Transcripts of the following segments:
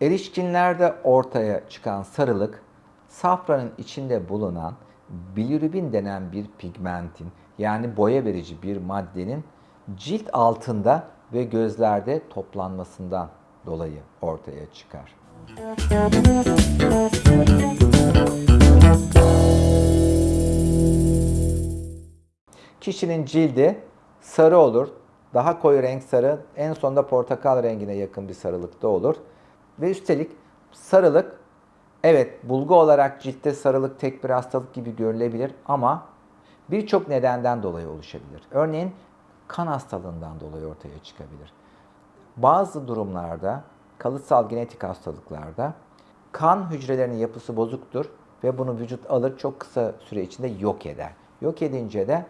Erişkinlerde ortaya çıkan sarılık, safranın içinde bulunan bilirubin denen bir pigmentin yani boya verici bir maddenin cilt altında ve gözlerde toplanmasından dolayı ortaya çıkar. Kişinin cildi sarı olur. Daha koyu renk sarı, en sonunda portakal rengine yakın bir sarılıkta olur. Ve üstelik sarılık, evet bulgu olarak ciltte sarılık tek bir hastalık gibi görülebilir ama birçok nedenden dolayı oluşabilir. Örneğin kan hastalığından dolayı ortaya çıkabilir. Bazı durumlarda, kalıtsal genetik hastalıklarda kan hücrelerinin yapısı bozuktur ve bunu vücut alır çok kısa süre içinde yok eder. Yok edince de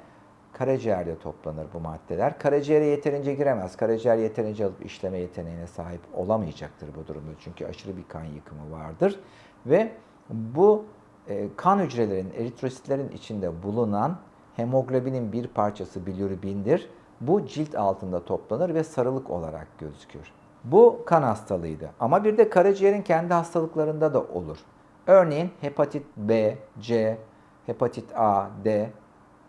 karaciğerde toplanır bu maddeler. Karaciğere yeterince giremez. Karaciğer yeterince alıp işleme yeteneğine sahip olamayacaktır bu durumda. Çünkü aşırı bir kan yıkımı vardır. Ve bu e, kan hücrelerinin, eritrositlerin içinde bulunan hemoglobinin bir parçası bilirubindir. Bu cilt altında toplanır ve sarılık olarak gözükür. Bu kan hastalığıydı. Ama bir de karaciğerin kendi hastalıklarında da olur. Örneğin hepatit B, C, hepatit A, D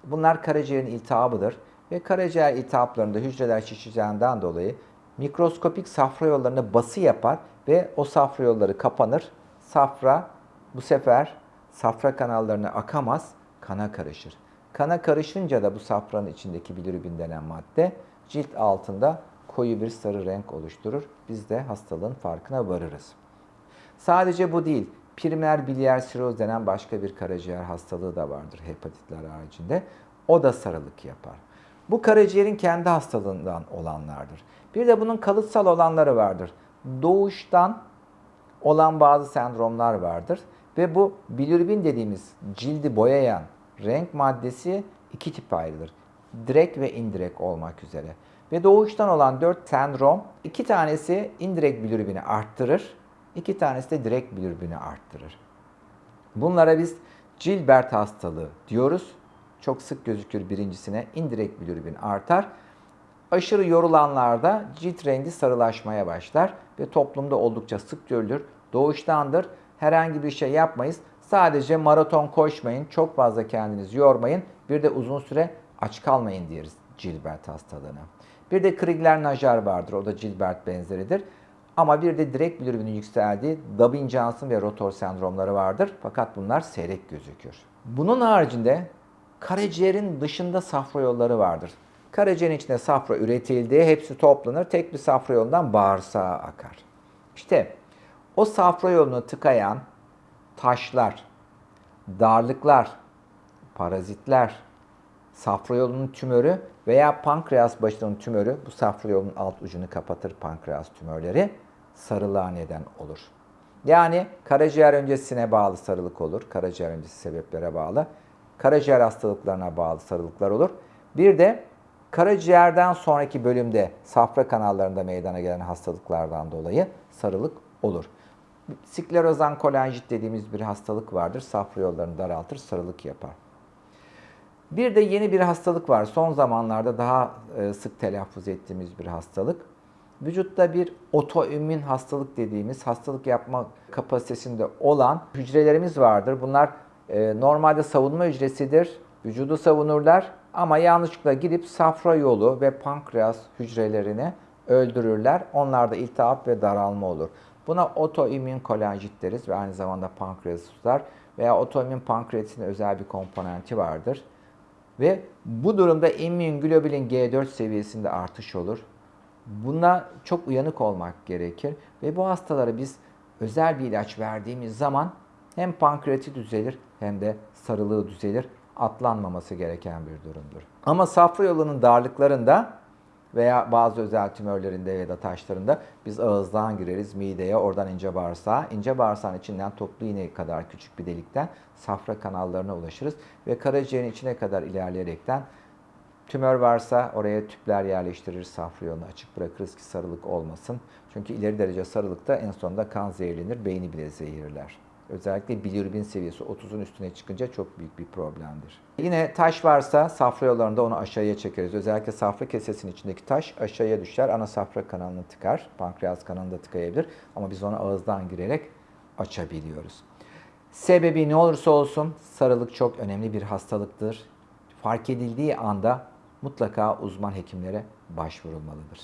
Bunlar karaciğerin iltihabıdır ve karaciğer iltihaplarında hücreler şişeceğinden dolayı mikroskopik safra yollarına bası yapar ve o safra yolları kapanır. Safra bu sefer safra kanallarına akamaz, kana karışır. Kana karışınca da bu safranın içindeki bilirubin denen madde cilt altında koyu bir sarı renk oluşturur. Biz de hastalığın farkına varırız. Sadece bu değil. Primer biliyer siroz denen başka bir karaciğer hastalığı da vardır hepatitler haricinde. O da sarılık yapar. Bu karaciğerin kendi hastalığından olanlardır. Bir de bunun kalıtsal olanları vardır. Doğuştan olan bazı sendromlar vardır. Ve bu bilirubin dediğimiz cildi boyayan renk maddesi iki tip ayrılır. Direkt ve indirekt olmak üzere. Ve doğuştan olan dört sendrom, iki tanesi indirekt bilirubini arttırır, iki tanesi de direkt bilirubini arttırır. Bunlara biz Gilbert hastalığı diyoruz. Çok sık gözükür birincisine indirekt bilirubin artar. Aşırı yorulanlarda cilt rengi sarılaşmaya başlar ve toplumda oldukça sık görülür. Doğuştandır. Herhangi bir şey yapmayız. Sadece maraton koşmayın, çok fazla kendinizi yormayın. Bir de uzun süre aç kalmayın deriz Gilbert hastalığına. Bir de Krigler-Najar vardır. O da Gilbert benzeridir. Ama bir de direkt bilirubinin yükseldiği Dubbin-Johnson ve rotor sendromları vardır. Fakat bunlar seyrek gözükür. Bunun haricinde karaciğerin dışında safra yolları vardır. Karaciğerin içinde safra üretildi, hepsi toplanır, tek bir safra yolundan bağırsağa akar. İşte o safra yolunu tıkayan taşlar, darlıklar, parazitler, safra yolunun tümörü veya pankreas başının tümörü bu safra yolunun alt ucunu kapatır pankreas tümörleri sarılığa neden olur. Yani karaciğer öncesine bağlı sarılık olur. Karaciğer öncesi sebeplere bağlı. Karaciğer hastalıklarına bağlı sarılıklar olur. Bir de karaciğerden sonraki bölümde safra kanallarında meydana gelen hastalıklardan dolayı sarılık olur. Sklerozan kolanjit dediğimiz bir hastalık vardır. Safra yollarını daraltır, sarılık yapar. Bir de yeni bir hastalık var. Son zamanlarda daha e, sık telaffuz ettiğimiz bir hastalık. Vücutta bir otoimmün hastalık dediğimiz hastalık yapma kapasitesinde olan hücrelerimiz vardır. Bunlar e, normalde savunma hücresidir. Vücudu savunurlar ama yanlışlıkla gidip safra yolu ve pankreas hücrelerini öldürürler. Onlarda iltihap ve daralma olur. Buna otoimmün kolanjit deriz ve aynı zamanda pankreas tutar veya otoimmün pankreatisin özel bir komponenti vardır. Ve bu durumda immünoglobulin G4 seviyesinde artış olur. Buna çok uyanık olmak gerekir ve bu hastalara biz özel bir ilaç verdiğimiz zaman hem pankreati düzelir hem de sarılığı düzelir. Atlanmaması gereken bir durumdur. Ama safra yolunun darlıklarında veya bazı özel tümörlerinde ya da taşlarında biz ağızdan gireriz mideye, oradan ince bağırsağa. İnce bağırsağın içinden toplu iğne kadar küçük bir delikten safra kanallarına ulaşırız ve karaciğerin içine kadar ilerleyerekten tümör varsa oraya tüpler yerleştirir, safra yolunu açık bırakırız ki sarılık olmasın. Çünkü ileri derece sarılıkta en sonunda kan zehirlenir, beyni bile zehirler Özellikle bilirubin seviyesi 30'un üstüne çıkınca çok büyük bir problemdir. Yine taş varsa safra yollarında onu aşağıya çekeriz. Özellikle safra kesesinin içindeki taş aşağıya düşer. Ana safra kanalını tıkar. Pankreas kanalını da tıkayabilir. Ama biz onu ağızdan girerek açabiliyoruz. Sebebi ne olursa olsun sarılık çok önemli bir hastalıktır. Fark edildiği anda mutlaka uzman hekimlere başvurulmalıdır.